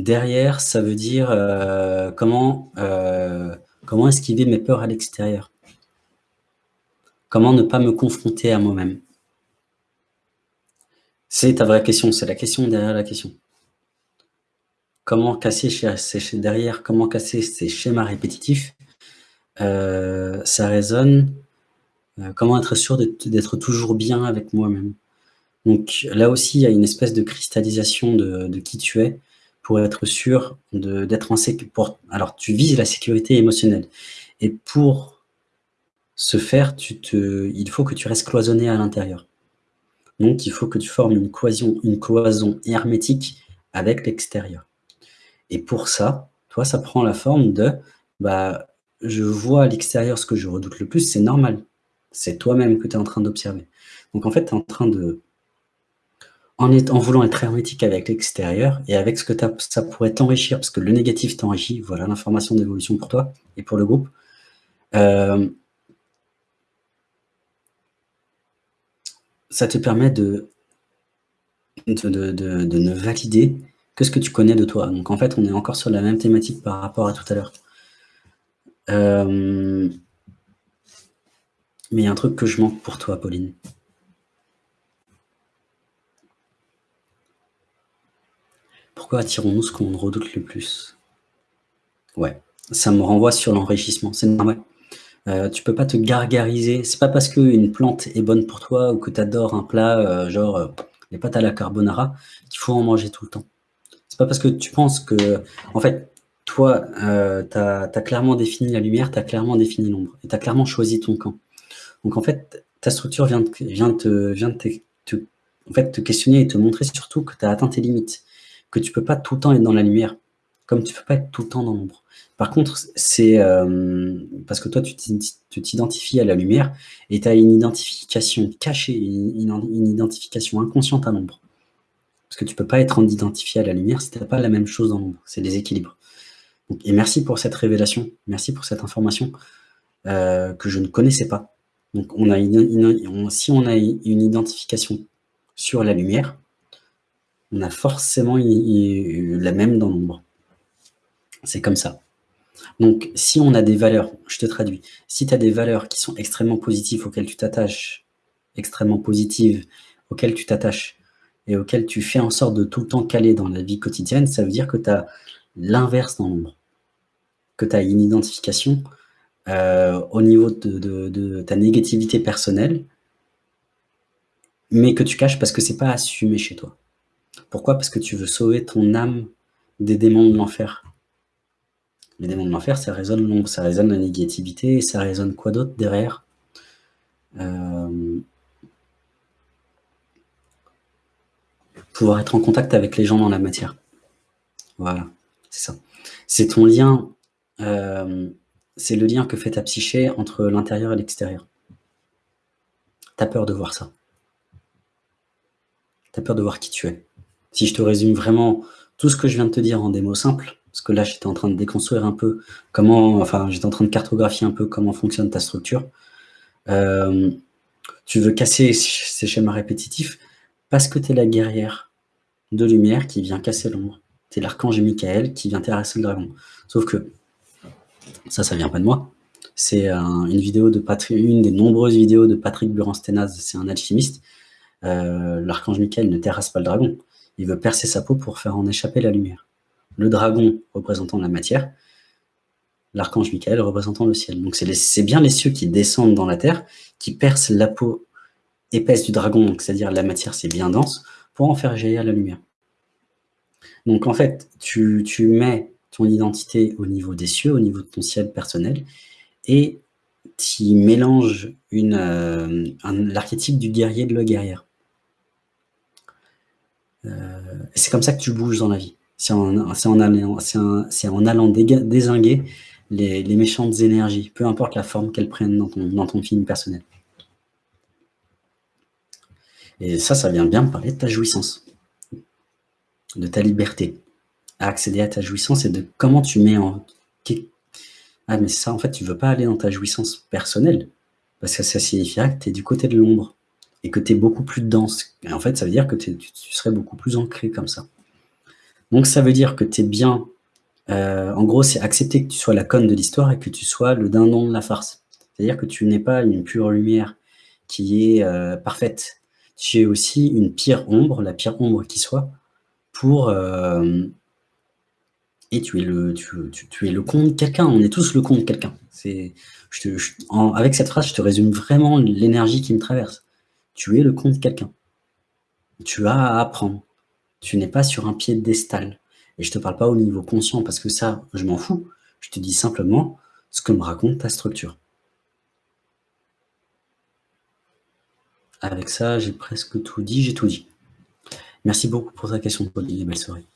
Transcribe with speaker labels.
Speaker 1: derrière, ça veut dire euh, comment, euh, comment esquiver mes peurs à l'extérieur? Comment ne pas me confronter à moi-même? C'est ta vraie question, c'est la question derrière la question. Comment casser derrière, comment casser ces schémas répétitifs? Euh, Ça résonne. comment être sûr d'être toujours bien avec moi-même? Donc là aussi, il y a une espèce de cristallisation de qui tu es, pour être sûr d'être en sécurité. Alors, tu vises la sécurité émotionnelle. Et pour ce faire, il faut que tu restes cloisonné à l'intérieur. Donc, il faut que tu formes une cloison, une cloison hermétique avec l'extérieur. Et pour ça, toi, ça prend la forme de bah, je vois à l'extérieur ce que je redoute le plus, c'est normal. C'est toi-même que tu es en train d'observer. Donc, en fait, tu es en train de en, voulant être hermétique avec l'extérieur et avec ce que ça pourrait t'enrichir, parce que le négatif t'enrichit, voilà l'information d'évolution pour toi et pour le groupe. Euh, ça te permet de, ne valider que ce que tu connais de toi. Donc en fait, on est encore sur la même thématique par rapport à tout à l'heure. Euh, mais il y a un truc que je manque pour toi, Pauline. Pourquoi attirons-nous ce qu'on redoute le plus? Ouais, ça me renvoie sur l'enrichissement, c'est normal. Euh, tu peux pas te gargariser, c'est pas parce qu'une plante est bonne pour toi ou que tu adores un plat, euh, genre euh, les pâtes à la carbonara, qu'il faut en manger tout le temps. C'est pas parce que tu penses que, en fait, toi, tu as, clairement défini la lumière, tu as clairement défini l'ombre, et tu as clairement choisi ton camp. Donc en fait, ta structure vient, de, vient, te, te questionner et te montrer surtout que tu as atteint tes limites que tu peux pas tout le temps être dans la lumière, comme tu peux pas être tout le temps dans l'ombre. Par contre, c'est euh, parce que toi, tu t'identifies à la lumière et tu as une identification cachée, une, identification inconsciente à l'ombre. Parce que tu peux pas être identifié à la lumière si tu n'as pas la même chose dans l'ombre. C'est des équilibres. et merci pour cette révélation, merci pour cette information euh, que je ne connaissais pas. Donc, on a si on a une identification sur la lumière, on a forcément la même dans l'ombre. C'est comme ça. Donc, si on a des valeurs, je te traduis, si tu as des valeurs qui sont extrêmement positives, auxquelles tu t'attaches, extrêmement positives, auxquelles tu t'attaches, et auxquelles tu fais en sorte de tout le temps caler dans la vie quotidienne, ça veut dire que tu as l'inverse dans l'ombre. Que tu as une identification euh, au niveau de, ta négativité personnelle, mais que tu caches parce que c'est pas assumé chez toi. Pourquoi? Parce que tu veux sauver ton âme des démons de l'enfer. Les démons de l'enfer, ça résonne l'ombre, ça résonne la négativité, et ça résonne quoi d'autre derrière? Euh, Pouvoir être en contact avec les gens dans la matière. Voilà, c'est ça. C'est ton lien, euh, c'est le lien que fait ta psyché entre l'intérieur et l'extérieur. T'as peur de voir ça. T'as peur de voir qui tu es. Si je te résume vraiment tout ce que je viens de te dire en des mots simples, parce que là, j'étais en train de déconstruire un peu comment, enfin, j'étais en train de cartographier un peu comment fonctionne ta structure. Euh, tu veux casser ces schémas répétitifs parce que tu es la guerrière de lumière qui vient casser l'ombre. Tu es l'archange Michael qui vient terrasser le dragon. Sauf que ça, ça vient pas de moi. C'est une vidéo de une des nombreuses vidéos de Patrick Buran-Sténaz, c'est un alchimiste. Euh, l'archange Michael ne terrasse pas le dragon. Il veut percer sa peau pour faire en échapper la lumière. Le dragon représentant la matière, l'archange Michael représentant le ciel. Donc c'est bien les cieux qui descendent dans la terre, qui percent la peau épaisse du dragon, c'est-à-dire la matière c'est bien dense, pour en faire jaillir la lumière. Donc en fait, tu, mets ton identité au niveau des cieux, au niveau de ton ciel personnel, et tu mélanges euh, l'archétype du guerrier de la guerrière. Euh, c'est comme ça que tu bouges dans la vie. C'est en, allant, désinguer les, méchantes énergies, peu importe la forme qu'elles prennent dans ton, film personnel. Et ça, ça vient bien parler de ta jouissance, de ta liberté à accéder à ta jouissance et de comment tu mets en... Ah, mais ça, en fait, tu veux pas aller dans ta jouissance personnelle, parce que ça signifierait que tu es du côté de l'ombre et que tu es beaucoup plus dense. Et en fait, ça veut dire que tu serais beaucoup plus ancré comme ça. Donc ça veut dire que tu es bien, heu, en gros, c'est accepter que tu sois la conne de l'histoire et que tu sois le dindon de la farce. C'est-à-dire que tu n'es pas une pure lumière qui est, heu, parfaite. Tu es aussi une pire ombre, la pire ombre qui soit, pour, hem et tu es le tu tu es le contre quelqu'un, on est tous le quelqu'un. Te je en avec cette phrase, je te résume vraiment l'énergie qui me traverse. Tu es le contre quelqu'un. Tu as à apprendre. Tu n'es pas sur un piédestal et je te parle pas au niveau conscient parce que ça, je m'en fous. Je te dis simplement ce que me raconte ta structure. Avec ça, j'ai presque tout dit, j'ai tout dit. Merci beaucoup pour ta question, Pauline et belle soirée.